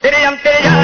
Tere yam tere yam